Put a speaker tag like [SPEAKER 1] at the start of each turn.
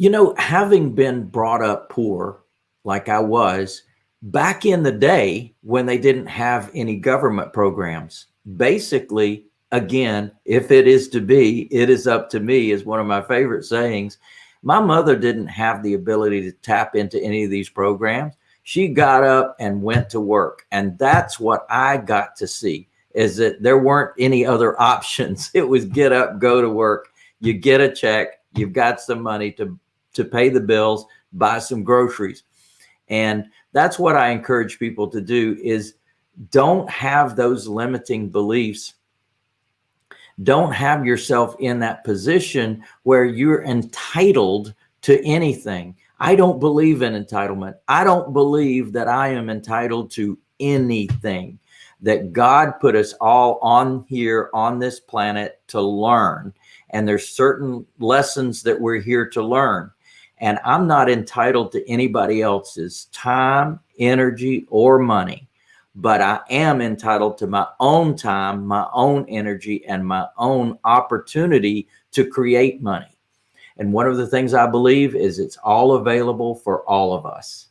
[SPEAKER 1] You know, having been brought up poor, like I was, back in the day when they didn't have any government programs, basically, again, if it is to be, it is up to me is one of my favorite sayings. My mother didn't have the ability to tap into any of these programs. She got up and went to work. And that's what I got to see is that there weren't any other options. It was get up, go to work, you get a check, you've got some money to, to pay the bills, buy some groceries. And that's what I encourage people to do is don't have those limiting beliefs. Don't have yourself in that position where you're entitled to anything. I don't believe in entitlement. I don't believe that I am entitled to anything that God put us all on here on this planet to learn. And there's certain lessons that we're here to learn. And I'm not entitled to anybody else's time, energy, or money, but I am entitled to my own time, my own energy, and my own opportunity to create money. And one of the things I believe is it's all available for all of us.